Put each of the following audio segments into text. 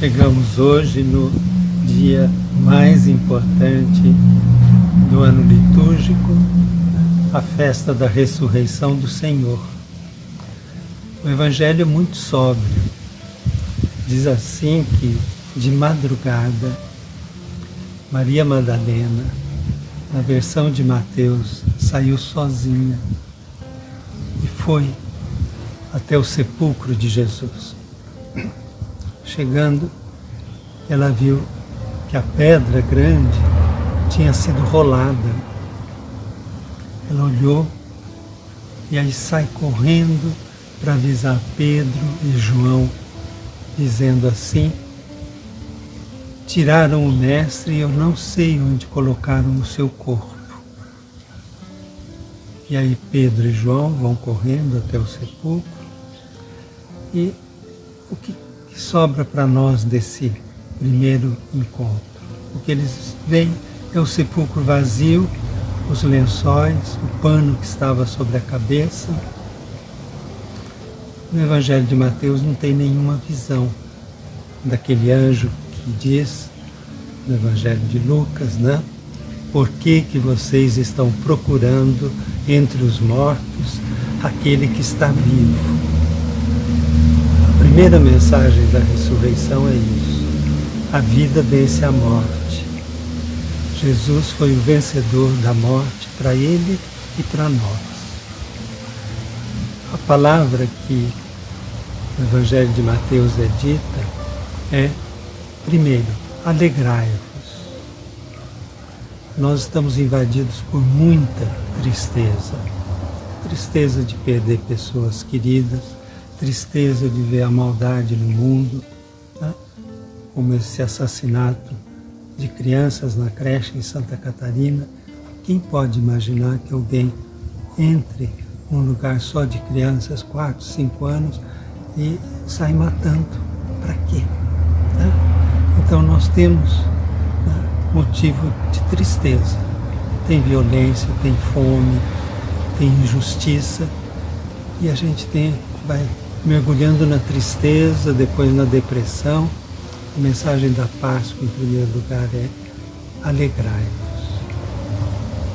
Chegamos hoje no dia mais importante do ano litúrgico, a festa da ressurreição do Senhor. O Evangelho é muito sóbrio. Diz assim que de madrugada, Maria Madalena, na versão de Mateus, saiu sozinha e foi até o sepulcro de Jesus. Chegando, ela viu que a pedra grande tinha sido rolada. Ela olhou e aí sai correndo para avisar Pedro e João, dizendo assim: Tiraram o mestre e eu não sei onde colocaram o seu corpo. E aí Pedro e João vão correndo até o sepulcro e o que, que sobra para nós desse primeiro encontro? O que eles veem é o sepulcro vazio, os lençóis, o pano que estava sobre a cabeça. No Evangelho de Mateus não tem nenhuma visão daquele anjo que diz, no Evangelho de Lucas, né? Por que, que vocês estão procurando entre os mortos aquele que está vivo? Primeira mensagem da ressurreição é isso. A vida vence a morte. Jesus foi o vencedor da morte para ele e para nós. A palavra que no Evangelho de Mateus é dita é, primeiro, alegrai-vos. Nós estamos invadidos por muita tristeza. Tristeza de perder pessoas queridas, tristeza de ver a maldade no mundo, tá? como esse assassinato de crianças na creche em Santa Catarina. Quem pode imaginar que alguém entre num lugar só de crianças, 4, 5 anos, e sai matando? Para quê? Tá? Então nós temos né, motivo de tristeza. Tem violência, tem fome, tem injustiça, e a gente tem, vai mergulhando na tristeza, depois na depressão. A mensagem da Páscoa, em primeiro lugar, é alegrai-vos.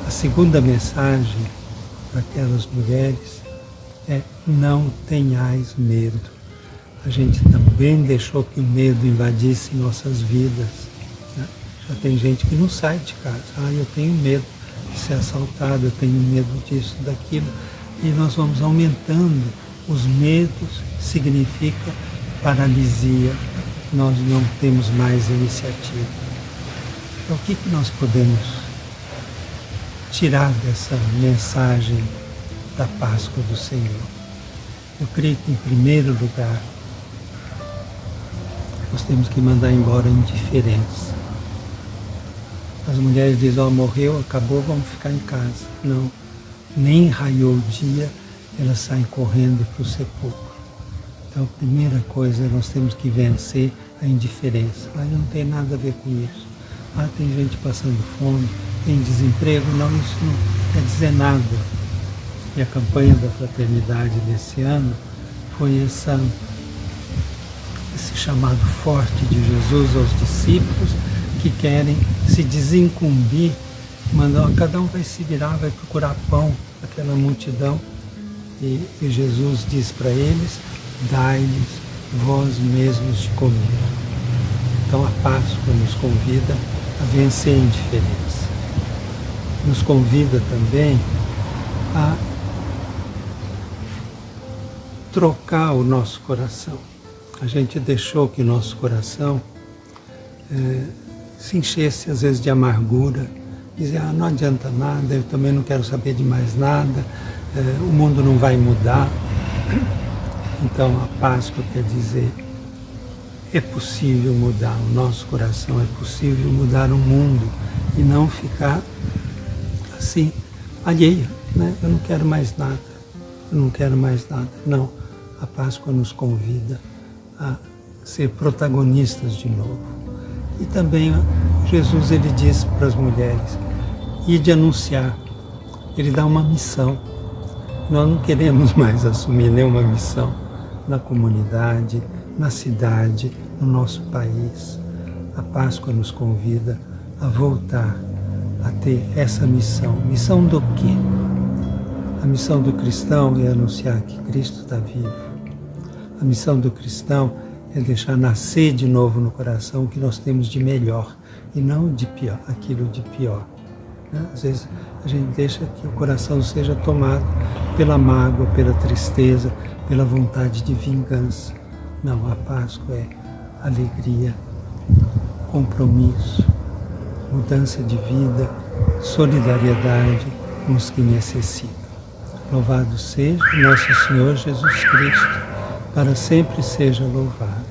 A segunda mensagem para aquelas mulheres é não tenhais medo. A gente também deixou que o medo invadisse nossas vidas. Né? Já tem gente que não sai de casa. Ah, eu tenho medo de ser assaltado, eu tenho medo disso, daquilo. E nós vamos aumentando os medos significa paralisia, nós não temos mais iniciativa. Então, o que, que nós podemos tirar dessa mensagem da Páscoa do Senhor? Eu creio que, em primeiro lugar, nós temos que mandar embora a indiferença. As mulheres dizem, ó, oh, morreu, acabou, vamos ficar em casa. Não, nem raiou o dia, elas saem correndo para o sepulcro. Então a primeira coisa, nós temos que vencer a indiferença. Ah, não tem nada a ver com isso. Ah, tem gente passando fome, tem desemprego. Não, isso não quer dizer nada. E a campanha da fraternidade desse ano foi essa, esse chamado forte de Jesus aos discípulos que querem se desincumbir, mandando, cada um vai se virar, vai procurar pão, aquela multidão e, e Jesus diz para eles, dai-lhes vós mesmos de comer. Então a Páscoa nos convida a vencer a indiferença. Nos convida também a trocar o nosso coração. A gente deixou que nosso coração é, se enchesse às vezes de amargura, dizer, ah, não adianta nada, eu também não quero saber de mais nada, o mundo não vai mudar. Então a Páscoa quer dizer, é possível mudar o nosso coração, é possível mudar o mundo e não ficar assim, alheia. Né? Eu não quero mais nada, eu não quero mais nada. Não, a Páscoa nos convida a ser protagonistas de novo. E também Jesus ele diz para as mulheres, e de anunciar, ele dá uma missão nós não queremos mais assumir nenhuma missão na comunidade, na cidade, no nosso país. A Páscoa nos convida a voltar a ter essa missão. Missão do quê? A missão do cristão é anunciar que Cristo está vivo. A missão do cristão é deixar nascer de novo no coração o que nós temos de melhor e não de pior, aquilo de pior. Né? Às vezes a gente deixa que o coração seja tomado pela mágoa, pela tristeza, pela vontade de vingança. Não, a Páscoa é alegria, compromisso, mudança de vida, solidariedade com os que necessitam. Louvado seja nosso Senhor Jesus Cristo, para sempre seja louvado.